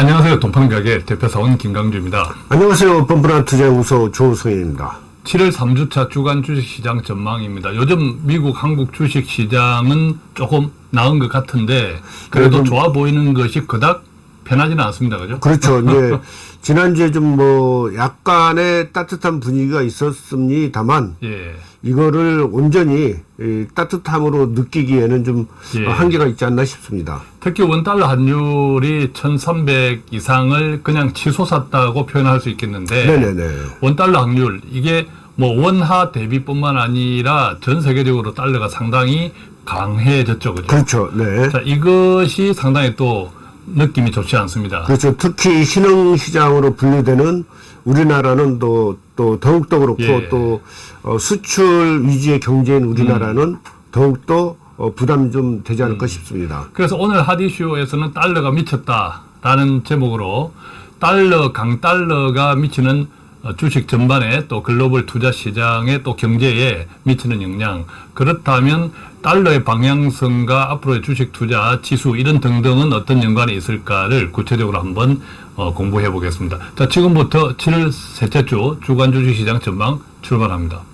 안녕하세요. 동판가게 대표사원 김강주입니다. 안녕하세요. 뻔뻔한 투자연구소 조성현입니다. 7월 3주차 주간 주식시장 전망입니다. 요즘 미국, 한국 주식시장은 조금 나은 것 같은데 그래도 좋아 보이는 것이 그닥 편하지는 않습니다. 그죠? 그렇죠. 이제 지난주에 좀 뭐 약간의 따뜻한 분위기가 있었습니다만 예. 이거를 온전히 이 따뜻함으로 느끼기에는 좀 예. 한계가 있지 않나 싶습니다. 특히 원달러 환율이 1300 이상을 그냥 치솟았다고 표현할 수 있겠는데 네네네. 원달러 환율 이게 뭐 원화 대비뿐만 아니라 전 세계적으로 달러가 상당히 강해졌죠. 그죠? 그렇죠. 네. 자, 이것이 상당히 또 느낌이 좋지 않습니다. 그렇죠. 특히 신흥시장으로 분류되는 우리나라는 또, 또 더욱더 그렇고 예. 또 어, 수출 위주의 경제인 우리나라는 음. 더욱더 어, 부담 좀 되지 않을까 싶습니다. 그래서 오늘 하디쇼에서는 달러가 미쳤다라는 제목으로 달러, 강달러가 미치는 어, 주식 전반에 또 글로벌 투자 시장에 또 경제에 미치는 영향 그렇다면 달러의 방향성과 앞으로의 주식 투자 지수 이런 등등은 어떤 연관이 있을까를 구체적으로 한번 어, 공부해 보겠습니다. 자 지금부터 7월 셋째 주 주간 주식 시장 전망 출발합니다.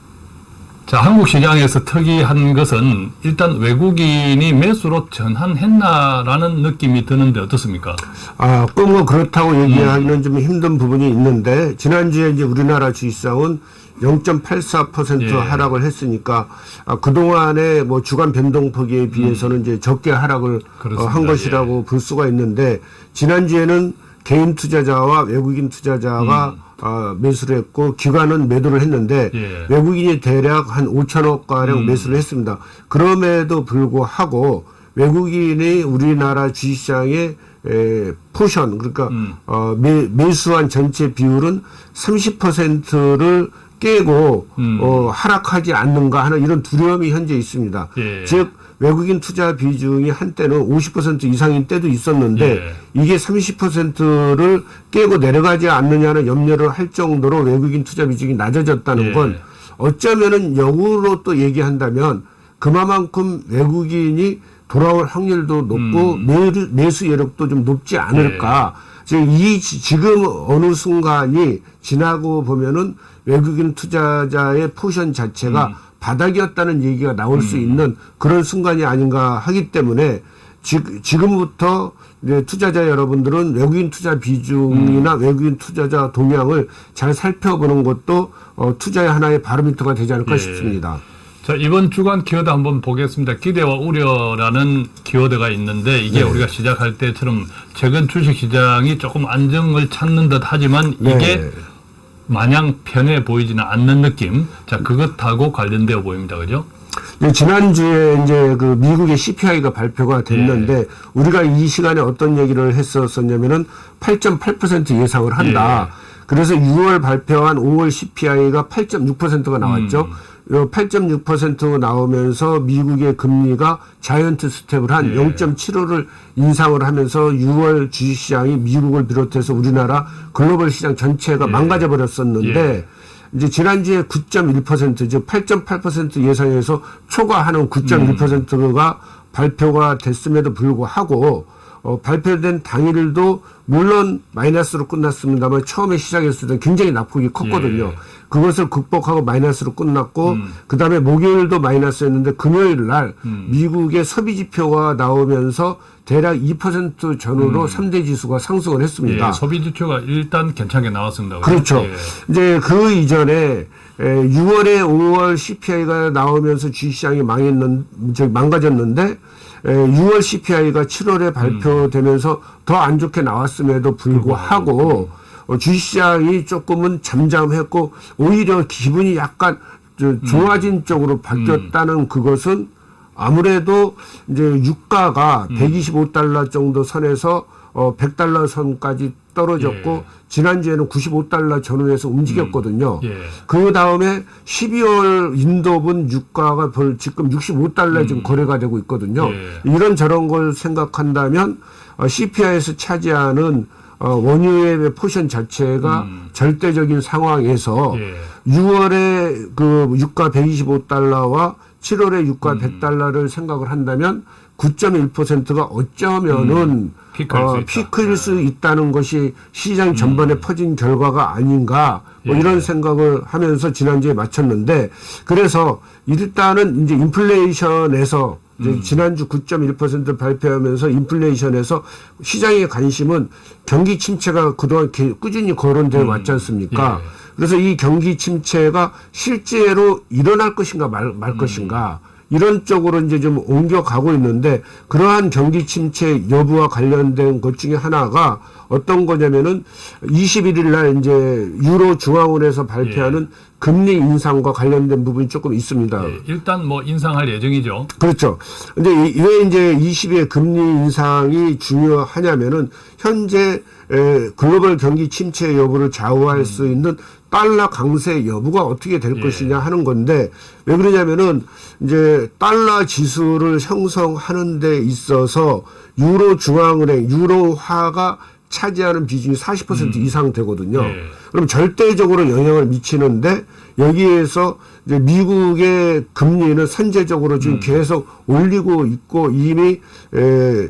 자, 한국 시장에서 특이한 것은 일단 외국인이 매수로 전환했나라는 느낌이 드는데 어떻습니까? 아, 꼭뭐 그렇다고 얘기하기는 음. 좀 힘든 부분이 있는데, 지난주에 이제 우리나라 주식시장은 0.84% 예. 하락을 했으니까, 아, 그동안의 뭐 주간 변동폭에 비해서는 이제 적게 하락을 어, 음. 한 것이라고 볼 수가 있는데, 지난주에는 개인 투자자와 외국인 투자자가 아, 매수를 했고, 기관은 매도를 했는데, 음. 예. 외국인이 대략 한 5천억 가량 음. 매수를 했습니다. 그럼에도 불구하고 외국인이 우리나라 주식시장의 에, 포션 그러니까 음. 어, 매, 매수한 전체 비율은 30%를 깨고 음. 어, 하락하지 않는가 하는 이런 두려움이 현재 있습니다. 예. 즉 외국인 투자 비중이 한때는 50% 이상인 때도 있었는데 예. 이게 30%를 깨고 내려가지 않느냐는 염려를 할 정도로 외국인 투자 비중이 낮아졌다는 예. 건 어쩌면은 역으로 또 얘기한다면 그만큼 외국인이 돌아올 확률도 높고 음. 매수, 여력도 좀 높지 않을까. 지금 이 지- 지금 어느 순간이 지나고 보면은 외국인 투자자의 포션 자체가 음. 바닥이었다는 얘기가 나올 수 있는 그런 순간이 아닌가 하기 때문에 지, 지금부터 이제 투자자 여러분들은 외국인 투자 비중이나 음. 외국인 투자자 동향을 잘 살펴보는 것도 어, 투자의 하나의 바로미터가 되지 않을까 예. 싶습니다. 자, 이번 주간 키워드 한번 보겠습니다. 기대와 우려라는 키워드가 있는데 이게 네. 우리가 시작할 때처럼 최근 주식 시장이 조금 안정을 찾는 듯 하지만 이게 네. 마냥 편해 보이지는 않는 느낌. 자, 그것하고 관련되어 보입니다. 그죠? 이제 지난주에 이제 그 미국의 CPI가 발표가 됐는데 예. 우리가 이 시간에 어떤 얘기를 했었었냐면은 8.8% 예상을 한다. 예. 그래서 6월 발표한 5월 CPI가 8.6%가 나왔죠. 음. 요8.6% 나오면서 미국의 금리가 자이언트 스텝을 한 예. 0.75를 인상을 하면서 6월 주식시장이 미국을 비롯해서 우리나라 글로벌 시장 전체가 예. 망가져 버렸었는데 예. 이제 지난주에 9.1%즉 8.8% 예상에서 초과하는 9.1%가 발표가 됐음에도 불구하고 어, 발표된 당일도 물론 마이너스로 끝났습니다만 처음에 시작했을 때 굉장히 낙폭이 컸거든요. 예. 그것을 극복하고 마이너스로 끝났고 음. 그 다음에 목요일도 마이너스였는데 금요일 날 음. 미국의 소비 지표가 나오면서 대략 2% 전후로 삼 3대 지수가 상승을 했습니다. 음. 예, 소비 지표가 일단 괜찮게 나왔습니다. 그렇죠. 예. 이제 그 이전에 에, 6월에 5월 CPI가 나오면서 주식시장이 망했는, 저 망가졌는데, 에, 6월 CPI가 7월에 발표되면서 더 안 좋게 나왔음에도 불구하고, 어, 주식시장이 조금은 잠잠했고, 오히려 기분이 약간 저, 좋아진 쪽으로 바뀌었다는 그것은 아무래도 이제 유가가 125달러 정도 선에서 어 100달러 선까지 떨어졌고 예. 지난주에는 95달러 전후에서 움직였거든요. 예. 그 다음에 12월 인도분 유가가 벌 지금 65달러 지금 거래가 되고 있거든요. 예. 이런 저런 걸 생각한다면 어, CPI에서 차지하는 어, 원유의 포션 자체가 절대적인 상황에서 예. 6월에 그 유가 125달러와 7월에 유가 100달러를 생각을 한다면 9.1%가 어쩌면은 피크일 수 어, 있다. 네. 피크일 수 있다 는 것이 시장 전반에 퍼진 결과가 아닌가 뭐 음. 예. 이런 생각을 하면서 지난주에 마쳤는데 그래서 일단은 이제 인플레이션에서 이제 음. 지난주 9.1% 발표하면서 인플레이션에서 시장의 관심은 경기 침체가 그동안 개- 꾸준히 거론되어 왔지 않습니까? 예. 그래서 이 경기 침체가 실제로 일어날 것인가 말, 말 음. 것인가 이런 쪽으로 이제 좀 옮겨가고 있는데 그러한 경기 침체 여부와 관련된 것 중에 하나가 어떤 거냐면은 21일 날 이제 유로 중앙은에서 발표하는 금리 인상과 관련된 부분이 조금 있습니다. 예, 일단 뭐 인상할 예정이죠. 그렇죠. 근데 이- 왜 이제 20의 금리 인상이 중요하냐면은 현재 에, 글로벌 경기 침체 여부를 좌우할 수 있는 달러 강세 여부가 어떻게 될 예. 것이냐 하는 건데 왜 그러냐면은 이제 달러 지수를 형성하는 데 있어서 유로 중앙은행 유로화가 차지하는 비중이 40% 이상 되거든요. 예. 그럼 절대적으로 영향을 미치는데 여기에서 이제 미국의 금리는 선제적으로 지금 계속 올리고 있고 이미 에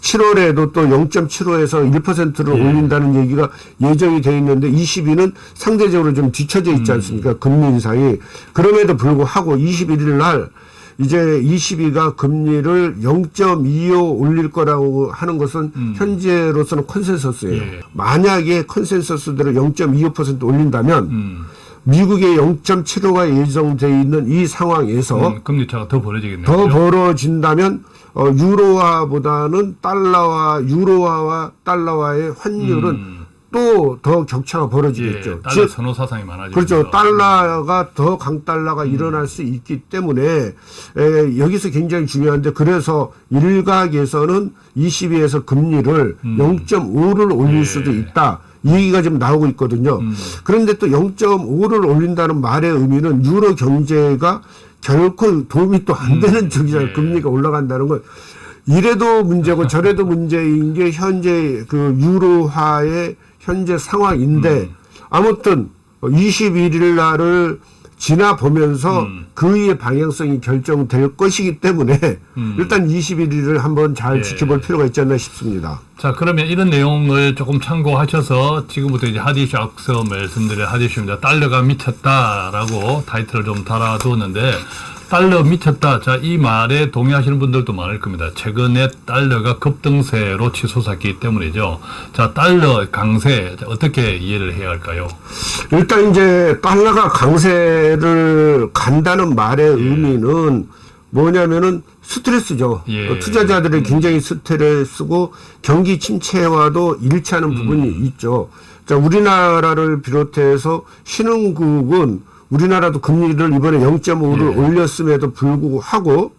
7월에도 또 0.75에서 1%를 올린다는 얘기가 예정이 돼 있는데 ECB는 상대적으로 좀 뒤처져 있지 않습니까? 금리 인상이. 그럼에도 불구하고 21일 날 이제 ECB가 금리를 0.25 올릴 거라고 하는 것은 현재로서는 컨센서스예요. 예. 만약에 컨센서스대로 0.25% 올린다면 음, 미국의 0.75가 예정돼 있는 이 상황에서 음, 금리 차가 더 벌어지겠네요. 더? 벌어진다면 어, 유로화보다는 달러와 유로화와 달러와의 환율은 또더 격차가 벌어지겠죠. 음. 예, 달러 즉, 선호 사상이 많아지죠. 그렇죠. 달러가 더 강달러가 음. 일어날 수 있기 때문에 에, 여기서 굉장히 중요한데 그래서 일각에서는 22에서 금리를 0.5를 올릴 음. 예. 수도 있다. 이 얘기가 지금 나오고 있거든요. 음. 그런데 또 0.5를 올린다는 말의 의미는 유로 경제가 결코 도움이 또 안 되는 쪽이잖아요. 예. 금리가 올라간다는 건. 이래도 문제고 저래도 문제인 게 현재 그 유로화의 현재 상황인데 아무튼 21일 날을 지나 보면서 그의 방향성이 결정될 것이기 때문에 일단 21일을 한번 잘 예. 지켜볼 필요가 있지 않나 싶습니다. 자, 그러면 이런 내용을 조금 참고하셔서 지금부터 이제 하디슈 앞서 말씀드린 하디슈입니다. 달러가 미쳤다라고 타이틀을 좀 달아두었는데 달러 미쳤다. 자, 이 말에 동의하시는 분들도 많을 겁니다. 최근에 달러가 급등세로 치솟았기 때문이죠. 자, 달러 강세 자, 어떻게 이해를 해야 할까요? 일단 이제 달러가 강세를 간다는 말의 의미는 뭐냐면은 스트레스죠. 예. 어, 투자자들이 굉장히 스트레스고 경기 침체와도 일치하는 부분이 있죠. 자, 우리나라를 비롯해서 신흥국은 우리나라도 금리를 이번에 0.5를 올렸음에도 불구하고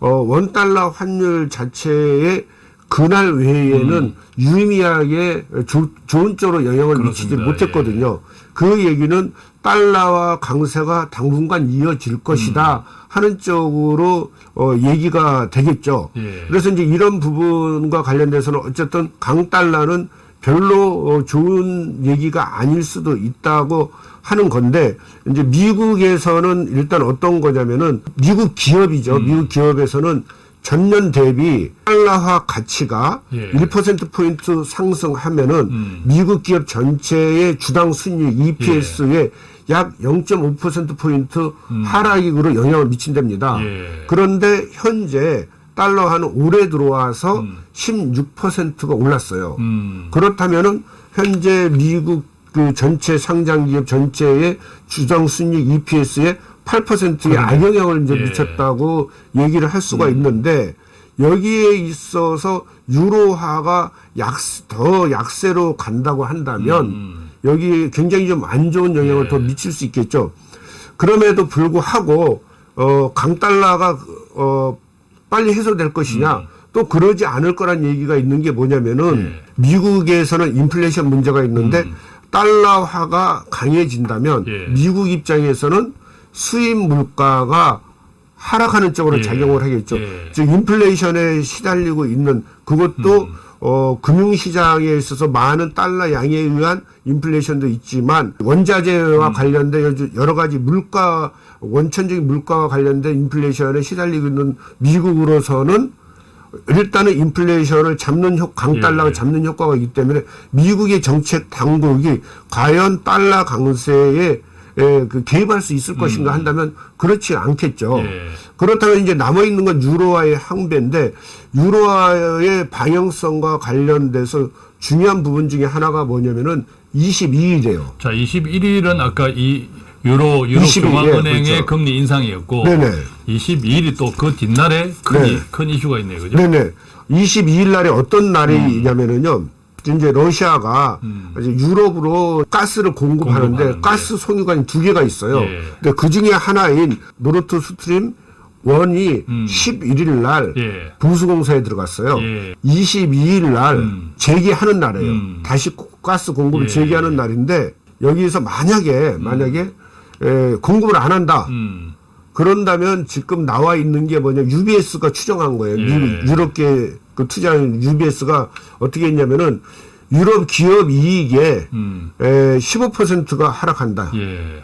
어, 원달러 환율 자체의 그날 외에는 유의미하게 조- 좋은 쪽으로 영향을 미치지 그렇습니다. 못했거든요. 그 얘기는 달러와 강세가 당분간 이어질 것이다 하는 쪽으로 어, 얘기가 되겠죠. 예. 그래서 이제 이런 부분과 관련돼서는 어쨌든 강달러는 별로 어, 좋은 얘기가 아닐 수도 있다고 하는 건데 이제 미국에서는 일단 어떤 거냐면은 미국 기업이죠. 음. 미국 기업에서는 전년 대비 달러화 가치가 예. 1% 포인트 상승하면은 음. 미국 기업 전체의 주당 순이익 EPS에 약0.5% 포인트 하락으로 영향을 미친답니다. 음. 예. 그런데 현재 달러화는 올해 들어와서 16%가 올랐어요. 음, 그렇다면은 현재 미국 그 전체 상장 기업 전체의 주당 순이익 EPS에 8%의 악영향을 이제 예. 음. 미쳤다고 얘기를 할 수가 있는데 여기에 있어서 유로화가 약, 더 약세로 간다고 한다면 여기 굉장히 좀 안 좋은 영향을 음. 예. 더 미칠 수 있겠죠. 그럼에도 불구하고 어 강달러가 어 빨리 해소될 것이냐 음. 또 그러지 않을 거란 얘기가 있는 게 뭐냐면은 예. 미국에서는 인플레이션 문제가 있는데 달러화가 강해진다면 예. 미국 입장에서는 수입 물가가 하락하는 쪽으로 예. 작용을 하겠죠. 예. 즉 인플레이션에 시달리고 있는 그것도 어, 금융시장에 있어서 많은 달러 양에 의한 인플레이션도 있지만 원자재와 관련된 여러- 가지 물가 원천적인 물가와 관련된 인플레이션에 시달리고 있는 미국으로서는 일단은 인플레이션을 잡는 효, 강달러가 예. 잡는 효과가 있기 때문에 미국의 정책 당국이 과연 달러 강세에 에, 그 개입할 수 있을 것인가 한다면 그렇지 않겠죠. 음. 예. 그렇다면 이제 남아 있는 건 유로화의 항배인데 유로화의 방향성과 관련돼서 중요한 부분 중에 하나가 뭐냐면은 22일이에요. 자, 21일은 아까 이 유로 유로 21일, 중앙은행의 그렇죠. 금리 인상이었고 네네. 22일이 또 그 뒷날에 큰, 네. 이, 큰 이슈가 있네요. 그죠? 네네. 22일 날에 어떤 날이냐면은요. 이제 러시아가 이제 유럽으로 가스를 공급하는데 공급하는데. 가스 송유관이 두 개가 있어요. 예. 근데 그 중에 하나인 노르트 스트림 1이 11일 날 음. 예. 보수공사에 들어갔어요. 예. 22일 날 음. 재개하는 날이에요. 음. 다시 가스 공급을 예. 재개하는 날인데 여기서 만약에 만약에 에, 공급을 안 한다. 음. 그런다면 지금 나와 있는 게 뭐냐 UBS가 추정한 거예요. 예. 미- 유럽계 그 투자한 UBS가 어떻게 했냐면은 유럽 기업 이익의 음. 에, 15%가 하락한다. 예.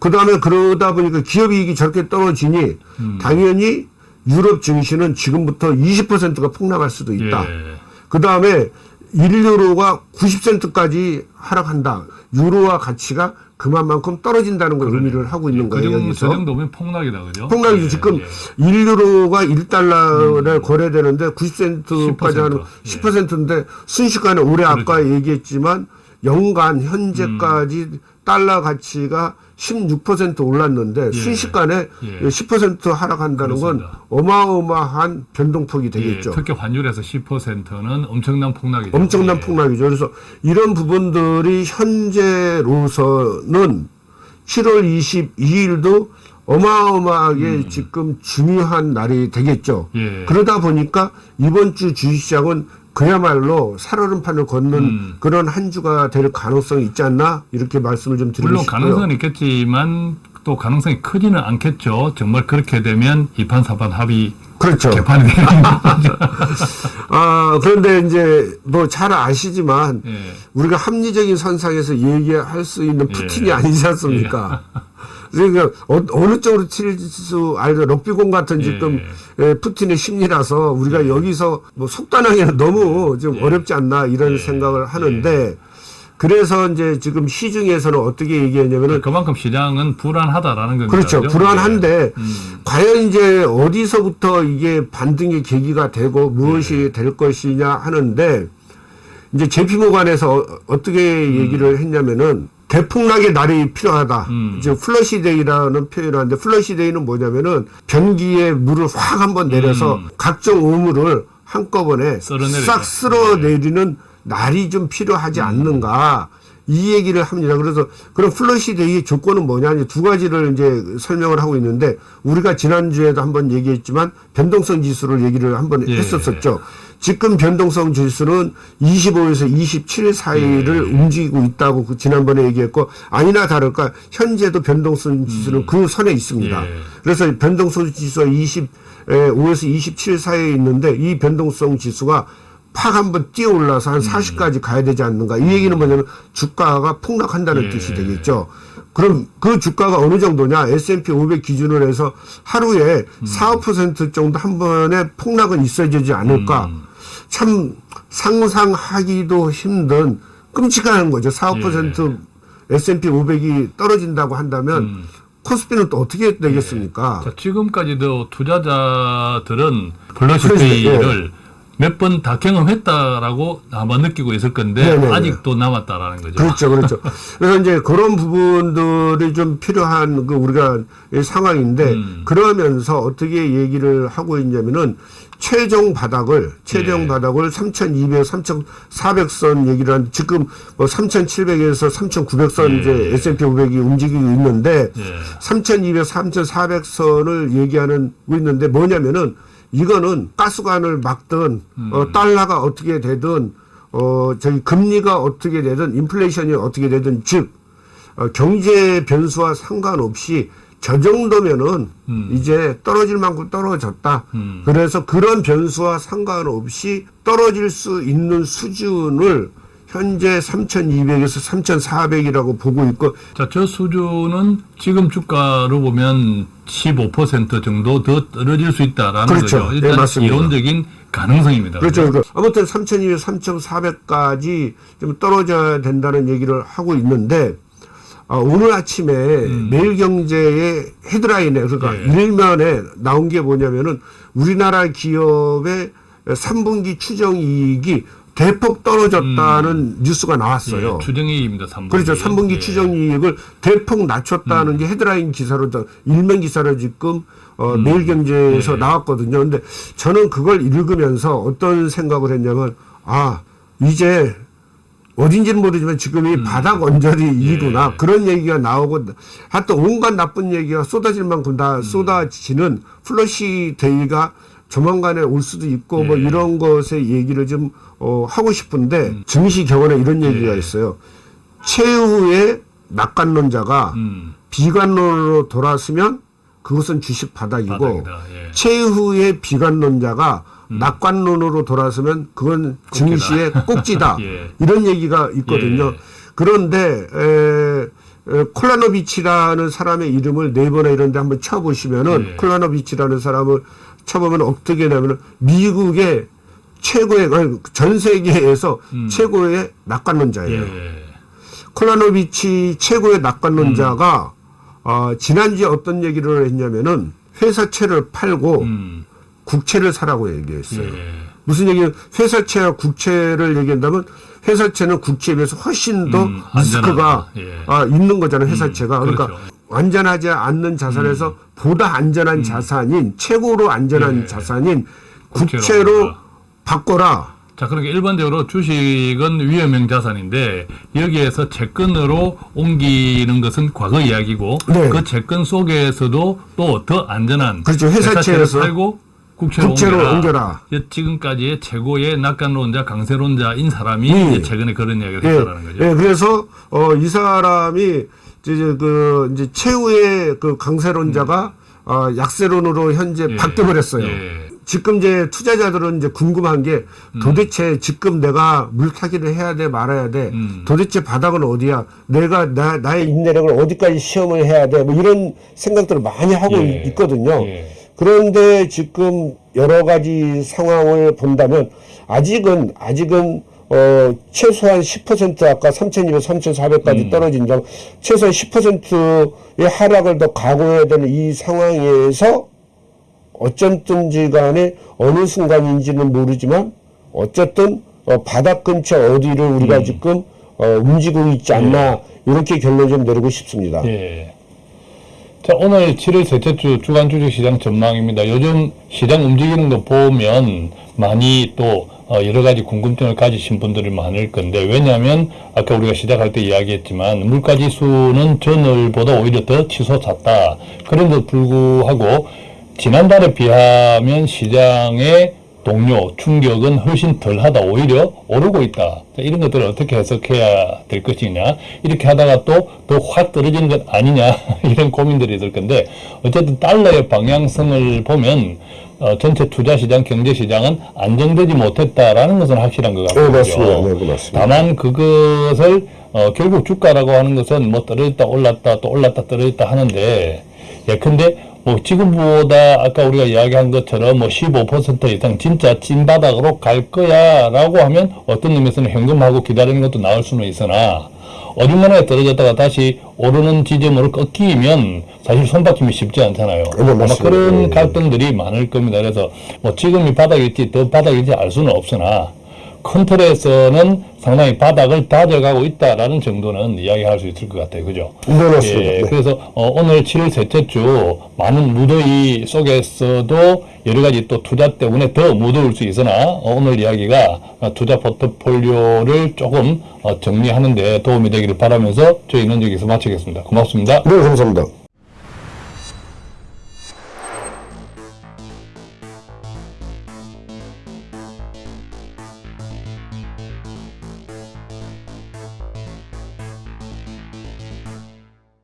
그 다음에 그러다 보니까 기업 이익이 저렇게 떨어지니 음. 당연히 유럽 증시는 지금부터 20%가 폭락할 수도 있다. 예. 그 다음에 1유로가 90센트까지 하락한다. 유로화 가치가 그만큼 떨어진다는 걸 의미를 하고 있는 그 거예요. 정도, 여기서. 그 정도면 폭락이다, 그죠? 폭락이죠. 예, 지금 예. 1유로가 1달러에 거래되는데 90센트까지 하는 10%, 10%인데 순식간에 올해 아까 얘기했지만 연간 현재까지 달러 가치가 16% 올랐는데 순식간에 예. 10% 하락한다는 건 그렇습니다. 어마어마한 변동폭이 되겠죠. 예, 특히 환율에서 10%는 엄청난 폭락이죠. 엄청난 예. 폭락이죠. 그래서 이런 부분들이 현재로서는 7월 22일도 어마어마하게 지금 중요한 날이 되겠죠. 음. 예. 그러다 보니까 이번 주 주식시장은 그야말로 살얼음판을 걷는 음. 그런 한 주가 될 가능성이 있지 않나 이렇게 말씀을 좀 드리고 물론 싶고요. 가능성은 있겠지만 또 가능성이 크지는 않겠죠. 정말 그렇게 되면 이판사판 합의 그렇죠. 개판이 되는 거죠. 아 그런데 이제 뭐 잘 아시지만 예. 우리가 합리적인 선상에서 얘기할 수 있는 푸틴이 예. 아니지 않습니까? 그러니까 어, 느 쪽으로 칠수 알죠 럭비공 같은 지금 예, 푸틴의 심리라서 우리가 여기서 뭐 속단하기는 너무 좀 어렵지 않나 이런 생각을 하는데 그래서 이제 지금 시중에서는 어떻게 얘기했냐면은 그만큼 시장은 불안하다라는 겁니다. 그렇죠. 그죠? 불안한데 음. 과연 이제 어디서부터 이게 반등의 계기가 되고 무엇이 네. 될 것이냐 하는데 이제 JP모건에서 어, 떻게 얘기를 했냐면은 대폭락의 날이 필요하다. 음. 이제 flush day라는 표현을 하는데 flush day는 뭐냐면은 변기에 물을 확 한번 내려서 각종 오물을 한꺼번에. 네. 싹 쓸어내리는 날이 좀 필요하지 음. 않는가. 이 얘기를 합니다. 그래서 그럼 플러시데이의 조건은 뭐냐 이제 두 가지를 이제 설명을 하고 있는데 우리가 지난주에도 한번 얘기했지만 변동성 지수를 얘기를 한번 예. 했었었죠. 지금 변동성 지수는 25에서 27 사이를 예. 움직이고 있다고 그 지난번에 얘기했고 아니나 다를까 현재도 변동성 지수는 그 선에 있습니다. 음. 예. 그래서 변동성 지수가 25에서 27 사이에 있는데 이 변동성 지수가 팍 한번 뛰어 올라서 한 40까지 가야 되지 않는가. 이 얘기는 뭐냐면 주가가 폭락한다는 예. 뜻이 되겠죠. 그럼 그 주가가 어느 정도냐? S&P 500 기준으로 해서 하루에 4, 5% 정도 한 번에 폭락은 있어야 되지 않을까. 참 상상하기도 힘든 끔찍한 거죠. 4, 5% S&P 500이 떨어진다고 한다면 코스피는 또 어떻게 되겠습니까? 자, 지금까지도 투자자들은 그렇죠. 플러시데이를 몇 번 다 경험했다라고 아마 느끼고 있을 건데 네네네. 아직도 남았다라는 거죠. 그렇죠, 그렇죠. 그래서 이제 그런 부분들이 좀 필요한 그 우리가 이 상황인데 음. 그러면서 어떻게 얘기를 하고 있냐면은 최종 바닥을 최종 예. 바닥을 3,200, 3,400선 얘기를 한 지금 뭐 3,700에서 3,900선 예. 이제 S&P 500이 움직이고 있는데 예. 3,200, 3,400선을 얘기하는 고 있는데 뭐냐면은 이거는 가스관을 막든 음. 어, 달러가 어떻게 되든 어 저기 금리가 어떻게 되든 인플레이션이 어떻게 되든 즉 어, 경제 변수와 상관없이 저 정도면은 음. 이제 떨어질 만큼 떨어졌다. 음. 그래서 그런 변수와 상관없이 떨어질 수 있는 수준을 현재 3,200에서 3,400이라고 보고 있고 자, 저 수준은 지금 주가로 보면 15% 정도 더 떨어질 수 있다라는 그렇죠. 거죠. 예, 일단 맞습니다. 이론적인 가능성입니다. 그렇죠. 그러니까 아무튼 3,200, 3,400까지 좀 떨어져야 된다는 얘기를 하고 있는데 아, 오늘 아침에 매일경제의 헤드라인에 그러니까 음. 예. 일면에 나온 게 뭐냐면은 우리나라 기업의 3분기 추정 이익이 대폭 떨어졌다는 뉴스가 나왔어요. 예, 추정이익입니다. 3분기. 그렇죠. 3분기 예. 음. 추정이익을 대폭 낮췄다는 게 헤드라인 기사로 저 일면 기사로 지금 어, 음. 매일경제에서 예. 나왔거든요. 근데 저는 그걸 읽으면서 어떤 생각을 했냐면 아 이제 어딘지는 모르지만 지금이 바닥 언저리 일이구나 음. 예. 그런 얘기가 나오고 하여튼 온갖 나쁜 얘기가 쏟아질 만큼 음. 다 쏟아지는 flush day가 조만간에 올 수도 있고 뭐 예. 이런 것의 얘기를 좀 어, 하고 싶은데 증시 격언에 이런 얘기가 음. 예. 있어요. 최후의 낙관론자가 음, 비관론으로 돌아서면 그것은 주식 바닥이고 바닥이다. 예. 최후의 비관론자가 낙관론으로 돌아서면 그건 증시의 꼭지다. 예. 이런 얘기가 있거든요. 예. 그런데 에, 에, 콜라노비치라는 사람의 이름을 네이버나 이런 데 한번 쳐보시면은 예. 콜라노비치라는 사람을 쳐보면 어떻게 되냐면 미국의 최고의 전 세계에서 최고의 낙관론자예요. 음. 예. 콜라노비치 최고의 낙관론자가 음. 어, 지난주에 어떤 얘기를 했냐면은 회사채를 팔고 음, 국채를 사라고 얘기했어요. 예. 무슨 얘기는 회사채와 국채를 얘기한다면 회사채는 국채에 비해서 훨씬 더 음, 리스크가. 예. 아, 있는 거잖아요. 회사채가. 그러니까 그렇죠. 음. 완전하지 않는 자산에서 보다 안전한 자산인 최고로 안전한 예. 자산인 국채로. 바꿔라. 자, 그러니까 일반적으로 주식은 위험형 자산인데 여기에서 채권으로 옮기는 것은 과거 이야기고 네. 그 채권 속에서도 또 더 안전한 그렇죠. 회사채를 팔고 국채로, 국채로 옮겨라. 옮겨라. 지금까지의 최고의 낙관론자, 강세론자인 사람이 예. 이제 최근에 그런 이야기를 예, 했다는 거죠. 예, 그래서 어, 이 사람이 이제 그 이제 최후의 그 강세론자가 어, 약세론으로 현재 음. 예. 바뀌어버렸어요. 예. 지금 이제 투자자들은 이제 궁금한 게 음. 도대체 지금 내가 물타기를 해야 돼 말아야 돼 음. 도대체 바닥은 어디야 내가 나, 나의 인내력을 어디까지 시험을 해야 돼 뭐 이런 생각들을 많이 하고 예. 있거든요. 예. 그런데 지금 여러 가지 상황을 본다면 아직은 아직은 어 최소한 10% 아까 3,200, 3,400까지 떨어진다. 최소한 10%의 하락을 더 각오해야 되는 이 상황에서 어쨌든지 간에 어느 순간인지는 모르지만 어쨌든 어, 바닥 근처 어디를 우리가 지금 어, 움직이고 있지 않나 이렇게 결론 좀 내리고 싶습니다. 예. 자, 오늘 7월 셋째 주 주간 주식 시장 전망입니다. 요즘 시장 움직이는 거 보면 많이 또 어, 여러 가지 궁금증을 가지신 분들이 많을 건데 왜냐하면 아까 우리가 시작할 때 이야기했지만 물가 지수는 전월보다 오히려 더 치솟았다. 그런데도 불구하고 지난달에 비하면 시장의 동요, 충격은 훨씬 덜하다. 오히려 오르고 있다. 자, 이런 것들을 어떻게 해석해야 될 것이냐. 이렇게 하다가 또 더 확 떨어지는 것 아니냐. 이런 고민들이 있을 건데, 어쨌든 달러의 방향성을 보면, 어, 전체 투자시장, 경제시장은 안정되지 못했다라는 것은 확실한 것 같고요. 네, 맞습니다. 네, 그 맞습니다. 다만 그것을 어, 결국 주가라고 하는 것은 뭐 떨어졌다 올랐다 또 올랐다 떨어졌다 하는데 예컨대 뭐 지금보다 아까 우리가 이야기한 것처럼 뭐 15% 이상 진짜 찐바닥으로 갈 거야 라고 하면 어떤 의미에서는 현금하고 기다리는 것도 나올 수는 있으나 어중간하게 떨어졌다가 다시 오르는 지점으로 꺾이면 사실 손받침이 쉽지 않잖아요. 네, 아마. 그런 네. 갈등들이 많을 겁니다. 그래서 뭐 지금이 바닥일지 더 바닥일지 알 수는 없으나 큰 틀에서는 상당히 바닥을 다져가고 있다라는 정도는 이야기할 수 있을 것 같아요. 그죠? 네, 맞습니다. 예, 네. 그래서 어, 오늘 7월 셋째 주 많은 무더위 속에서도 여러 가지 또 투자 때문에 더 무더울 수 있으나 어, 오늘 이야기가 어, 투자 포트폴리오를 조금 어, 정리하는 데 도움이 되기를 바라면서 저희는 여기서 마치겠습니다. 고맙습니다. 네, 감사합니다.